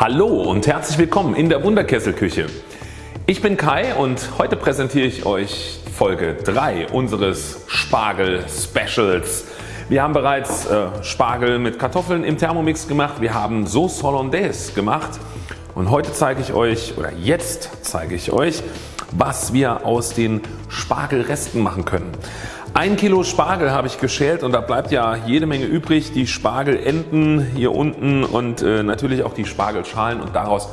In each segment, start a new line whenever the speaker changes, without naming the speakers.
Hallo und herzlich willkommen in der Wunderkesselküche. Ich bin Kai und heute präsentiere ich euch Folge 3 unseres Spargel Specials. Wir haben bereits äh, Spargel mit Kartoffeln im Thermomix gemacht, wir haben Sauce Hollandaise gemacht und heute zeige ich euch oder jetzt zeige ich euch was wir aus den Spargelresten machen können. Ein Kilo Spargel habe ich geschält und da bleibt ja jede Menge übrig. Die Spargelenden hier unten und äh, natürlich auch die Spargelschalen und daraus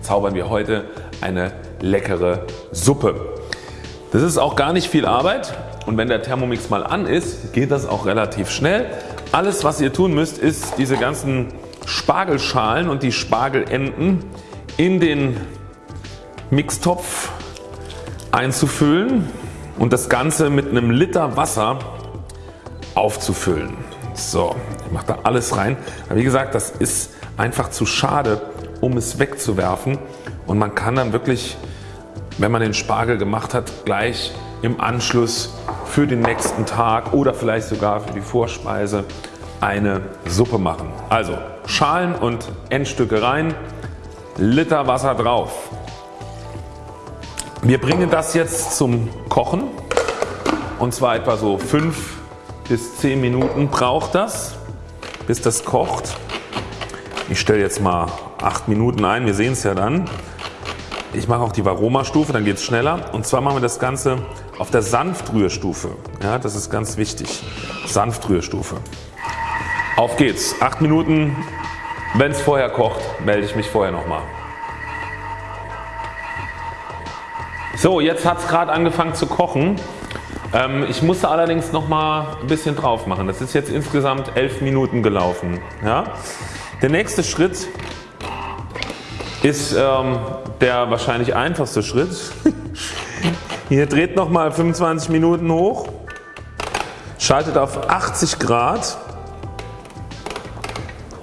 zaubern wir heute eine leckere Suppe. Das ist auch gar nicht viel Arbeit und wenn der Thermomix mal an ist geht das auch relativ schnell. Alles was ihr tun müsst ist diese ganzen Spargelschalen und die Spargelenden in den Mixtopf einzufüllen und das Ganze mit einem Liter Wasser aufzufüllen. So, ich mache da alles rein. Aber wie gesagt, das ist einfach zu schade, um es wegzuwerfen und man kann dann wirklich, wenn man den Spargel gemacht hat, gleich im Anschluss für den nächsten Tag oder vielleicht sogar für die Vorspeise eine Suppe machen. Also Schalen und Endstücke rein, Liter Wasser drauf. Wir bringen das jetzt zum Kochen und zwar etwa so 5 bis 10 Minuten braucht das bis das kocht. Ich stelle jetzt mal 8 Minuten ein, wir sehen es ja dann. Ich mache auch die Varoma Stufe, dann geht es schneller und zwar machen wir das Ganze auf der Sanftrührstufe. Ja, das ist ganz wichtig. Sanftrührstufe. Auf geht's. 8 Minuten. Wenn es vorher kocht, melde ich mich vorher nochmal. So jetzt hat es gerade angefangen zu kochen. Ähm, ich musste allerdings noch mal ein bisschen drauf machen. Das ist jetzt insgesamt 11 Minuten gelaufen. Ja? Der nächste Schritt ist ähm, der wahrscheinlich einfachste Schritt. Hier dreht nochmal 25 Minuten hoch, schaltet auf 80 Grad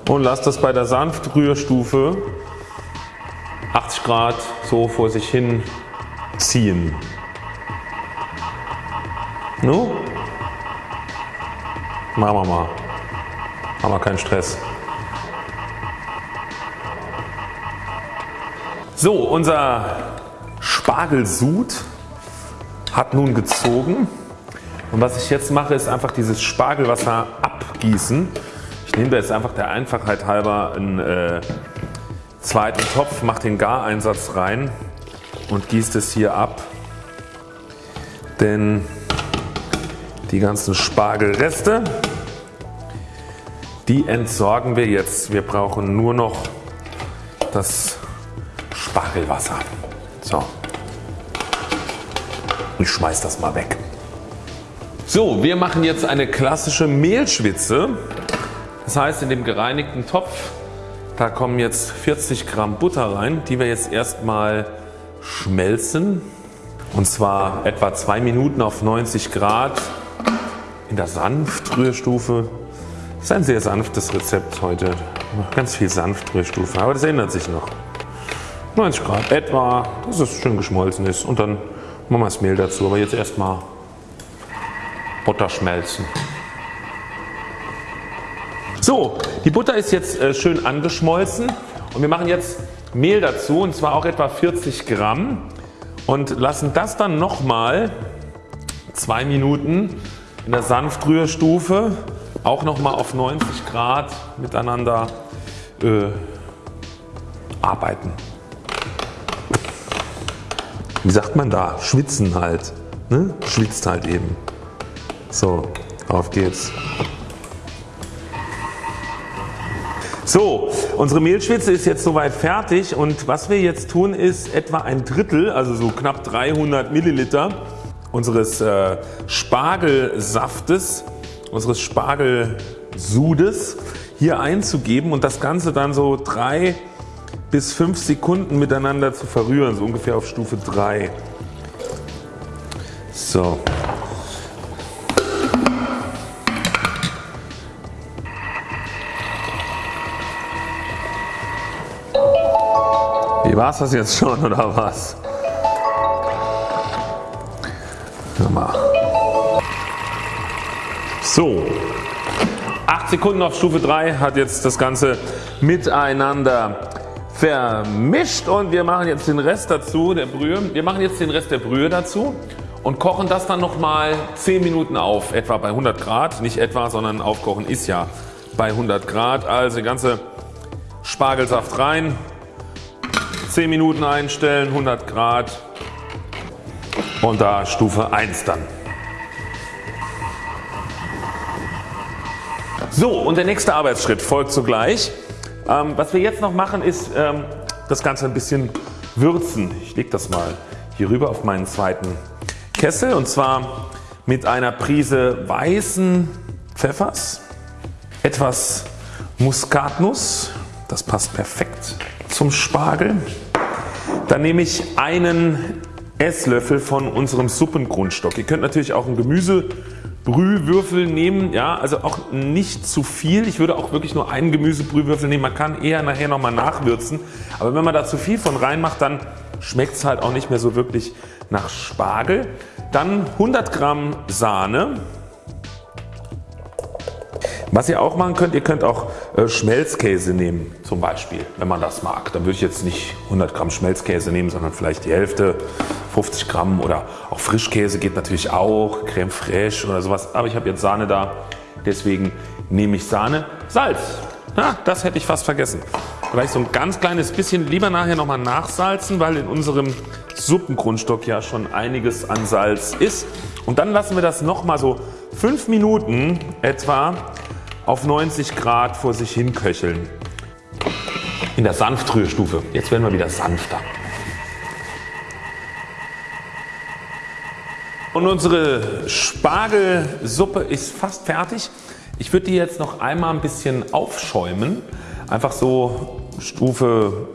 und lasst das bei der Sanftrührstufe 80 Grad so vor sich hin ziehen. Nu? Machen wir mal. Haben wir keinen Stress. So, unser Spargelsud hat nun gezogen und was ich jetzt mache ist einfach dieses Spargelwasser abgießen. Ich nehme da jetzt einfach der Einfachheit halber einen äh, zweiten Topf, mache den Gareinsatz rein und gießt es hier ab, denn die ganzen Spargelreste die entsorgen wir jetzt. Wir brauchen nur noch das Spargelwasser. So. Ich schmeiß das mal weg. So, wir machen jetzt eine klassische Mehlschwitze. Das heißt in dem gereinigten Topf, da kommen jetzt 40 Gramm Butter rein, die wir jetzt erstmal schmelzen und zwar etwa 2 Minuten auf 90 Grad in der Sanftrührstufe. Das ist ein sehr sanftes Rezept heute. Ganz viel Sanftrührstufe, aber das ändert sich noch. 90 Grad etwa, dass es schön geschmolzen ist und dann machen wir das Mehl dazu. Aber jetzt erstmal Butter schmelzen. So, die Butter ist jetzt äh, schön angeschmolzen und wir machen jetzt Mehl dazu und zwar auch etwa 40 Gramm und lassen das dann nochmal 2 Minuten in der Sanftrührstufe auch nochmal auf 90 Grad miteinander äh, arbeiten. Wie sagt man da? Schwitzen halt. Ne? Schwitzt halt eben. So, auf geht's. So, unsere Mehlschwitze ist jetzt soweit fertig und was wir jetzt tun ist etwa ein Drittel, also so knapp 300 Milliliter unseres äh, Spargelsaftes, unseres Spargelsudes hier einzugeben und das Ganze dann so 3 bis 5 Sekunden miteinander zu verrühren, so ungefähr auf Stufe 3. So, Wie war es das jetzt schon oder was? Mal. So, 8 Sekunden auf Stufe 3 hat jetzt das Ganze miteinander vermischt und wir machen jetzt den Rest dazu der Brühe. Wir machen jetzt den Rest der Brühe dazu und kochen das dann nochmal 10 Minuten auf, etwa bei 100 Grad. Nicht etwa, sondern aufkochen ist ja bei 100 Grad. Also ganze Spargelsaft rein, 10 Minuten einstellen, 100 Grad und da Stufe 1 dann. So und der nächste Arbeitsschritt folgt sogleich. Ähm, was wir jetzt noch machen ist ähm, das Ganze ein bisschen würzen. Ich lege das mal hier rüber auf meinen zweiten Kessel und zwar mit einer Prise weißen Pfeffers, etwas Muskatnuss, das passt perfekt zum Spargel. Dann nehme ich einen Esslöffel von unserem Suppengrundstock. Ihr könnt natürlich auch ein Gemüse Brühwürfel nehmen, ja, also auch nicht zu viel. Ich würde auch wirklich nur einen Gemüsebrühwürfel nehmen. Man kann eher nachher nochmal nachwürzen. Aber wenn man da zu viel von reinmacht, dann schmeckt es halt auch nicht mehr so wirklich nach Spargel. Dann 100 Gramm Sahne. Was ihr auch machen könnt, ihr könnt auch äh, Schmelzkäse nehmen zum Beispiel, wenn man das mag. Dann würde ich jetzt nicht 100 Gramm Schmelzkäse nehmen, sondern vielleicht die Hälfte, 50 Gramm oder auch Frischkäse geht natürlich auch, Creme fraiche oder sowas. Aber ich habe jetzt Sahne da, deswegen nehme ich Sahne. Salz, ja, das hätte ich fast vergessen. Vielleicht so ein ganz kleines bisschen, lieber nachher nochmal nachsalzen, weil in unserem Suppengrundstock ja schon einiges an Salz ist. Und dann lassen wir das nochmal so 5 Minuten etwa auf 90 Grad vor sich hin köcheln. In der Sanftrührstufe. Jetzt werden wir wieder sanfter. Und unsere Spargelsuppe ist fast fertig. Ich würde die jetzt noch einmal ein bisschen aufschäumen. Einfach so Stufe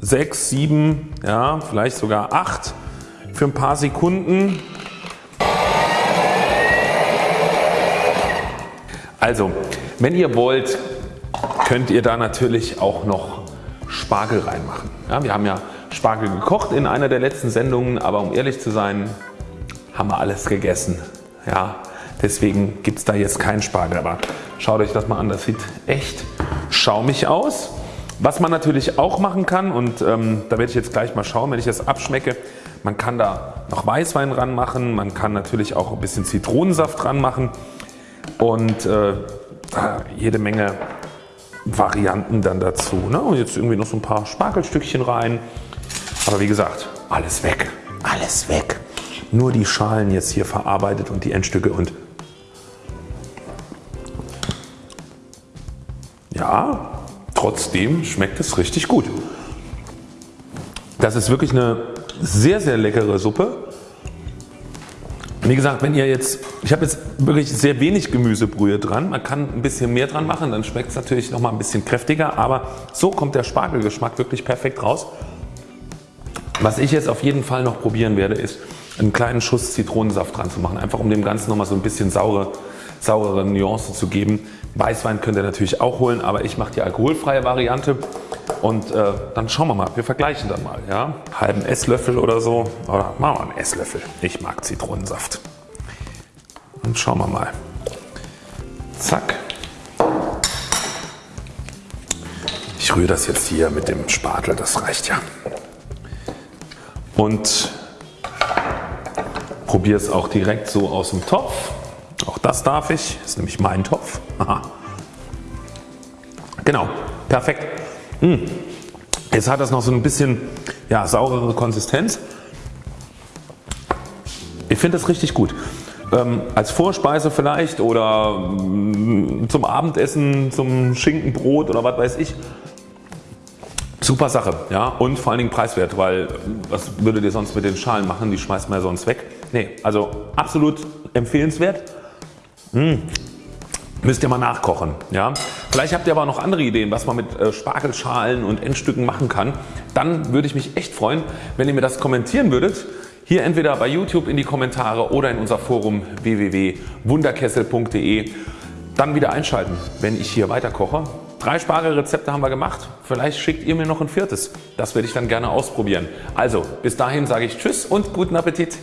6, 7, ja, vielleicht sogar 8 für ein paar Sekunden. Also wenn ihr wollt könnt ihr da natürlich auch noch Spargel reinmachen. Ja, wir haben ja Spargel gekocht in einer der letzten Sendungen, aber um ehrlich zu sein haben wir alles gegessen. Ja, deswegen gibt es da jetzt keinen Spargel. Aber schaut euch das mal an, das sieht echt schaumig aus. Was man natürlich auch machen kann und ähm, da werde ich jetzt gleich mal schauen, wenn ich das abschmecke. Man kann da noch Weißwein dran machen, man kann natürlich auch ein bisschen Zitronensaft dran machen und äh, jede Menge Varianten dann dazu. Ne? Und jetzt irgendwie noch so ein paar Spargelstückchen rein. Aber wie gesagt, alles weg. Alles weg. Nur die Schalen jetzt hier verarbeitet und die Endstücke und ja, trotzdem schmeckt es richtig gut. Das ist wirklich eine sehr sehr leckere Suppe. Wie gesagt, wenn ihr jetzt, ich habe jetzt wirklich sehr wenig Gemüsebrühe dran, man kann ein bisschen mehr dran machen, dann schmeckt es natürlich noch mal ein bisschen kräftiger, aber so kommt der Spargelgeschmack wirklich perfekt raus. Was ich jetzt auf jeden Fall noch probieren werde ist einen kleinen Schuss Zitronensaft dran zu machen, einfach um dem Ganzen noch mal so ein bisschen saure, saurere Nuance zu geben. Weißwein könnt ihr natürlich auch holen, aber ich mache die alkoholfreie Variante und äh, dann schauen wir mal, wir vergleichen dann mal. Ja? Halben Esslöffel oder so oder machen wir einen Esslöffel. Ich mag Zitronensaft. Und schauen wir mal. Zack. Ich rühre das jetzt hier mit dem Spatel, das reicht ja. Und probiere es auch direkt so aus dem Topf. Auch das darf ich, das ist nämlich mein Topf. Aha. Genau, perfekt. Mmh. Jetzt hat das noch so ein bisschen ja, saurere Konsistenz. Ich finde das richtig gut. Ähm, als Vorspeise vielleicht oder mm, zum Abendessen, zum Schinkenbrot oder was weiß ich. Super Sache ja? und vor allen Dingen preiswert, weil was würdet ihr sonst mit den Schalen machen? Die schmeißt man ja sonst weg. Nee, also absolut empfehlenswert. Mmh. Müsst ihr mal nachkochen. Ja? Vielleicht habt ihr aber noch andere Ideen was man mit äh, Spargelschalen und Endstücken machen kann. Dann würde ich mich echt freuen wenn ihr mir das kommentieren würdet. Hier entweder bei YouTube in die Kommentare oder in unser Forum www.wunderkessel.de. Dann wieder einschalten wenn ich hier weiter koche. Drei Spargelrezepte haben wir gemacht. Vielleicht schickt ihr mir noch ein viertes. Das werde ich dann gerne ausprobieren. Also bis dahin sage ich Tschüss und guten Appetit.